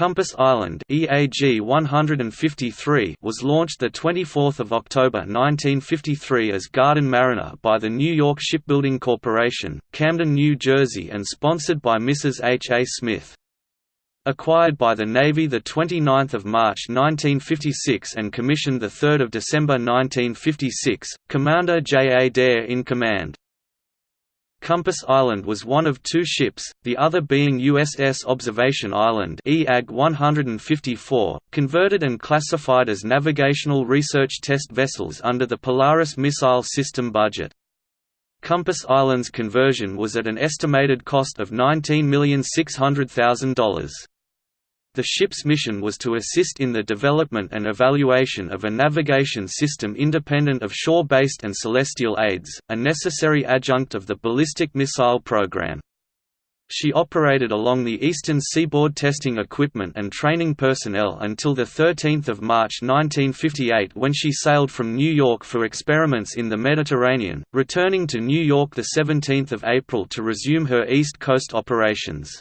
Compass Island EAG 153 was launched 24 October 1953 as Garden Mariner by the New York Shipbuilding Corporation, Camden, New Jersey and sponsored by Mrs. H. A. Smith. Acquired by the Navy 29 March 1956 and commissioned 3 December 1956, Commander J. A. Dare in command. Compass Island was one of two ships, the other being USS Observation Island EAG 154, converted and classified as navigational research test vessels under the Polaris missile system budget. Compass Island's conversion was at an estimated cost of $19,600,000. The ship's mission was to assist in the development and evaluation of a navigation system independent of shore-based and celestial aids, a necessary adjunct of the ballistic missile program. She operated along the eastern seaboard testing equipment and training personnel until 13 March 1958 when she sailed from New York for experiments in the Mediterranean, returning to New York 17 April to resume her East Coast operations.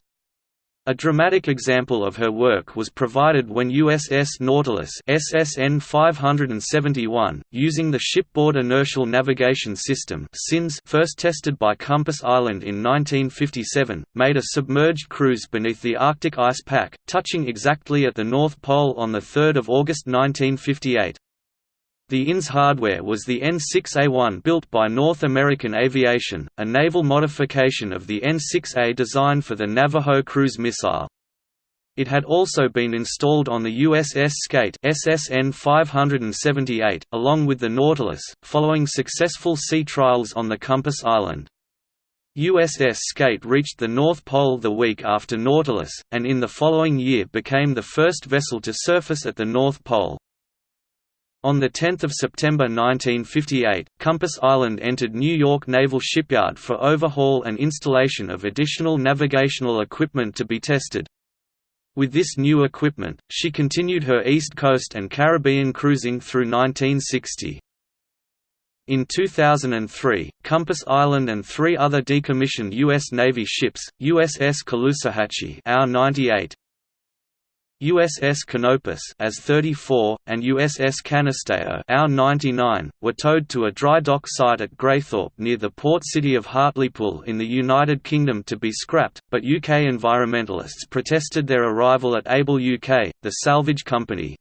A dramatic example of her work was provided when USS Nautilus SSN 571, using the Shipboard Inertial Navigation System first tested by Compass Island in 1957, made a submerged cruise beneath the Arctic ice pack, touching exactly at the North Pole on 3 August 1958. The INS hardware was the N6A1 built by North American Aviation, a naval modification of the N6A designed for the Navajo cruise missile. It had also been installed on the USS Skate SSN 578, along with the Nautilus, following successful sea trials on the Compass Island. USS Skate reached the North Pole the week after Nautilus, and in the following year became the first vessel to surface at the North Pole. On 10 September 1958, Compass Island entered New York Naval Shipyard for overhaul and installation of additional navigational equipment to be tested. With this new equipment, she continued her East Coast and Caribbean cruising through 1960. In 2003, Compass Island and three other decommissioned U.S. Navy ships, USS Caloosahatchee AO 98, USS Canopus AS 34 and USS Canisteo AO 99 were towed to a dry dock site at Graythorp near the port city of Hartlepool in the United Kingdom to be scrapped, but UK environmentalists protested their arrival at Able UK, the salvage company.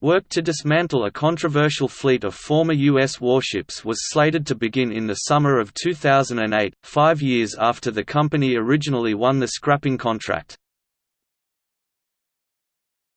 Work to dismantle a controversial fleet of former U.S. warships was slated to begin in the summer of 2008, five years after the company originally won the scrapping contract.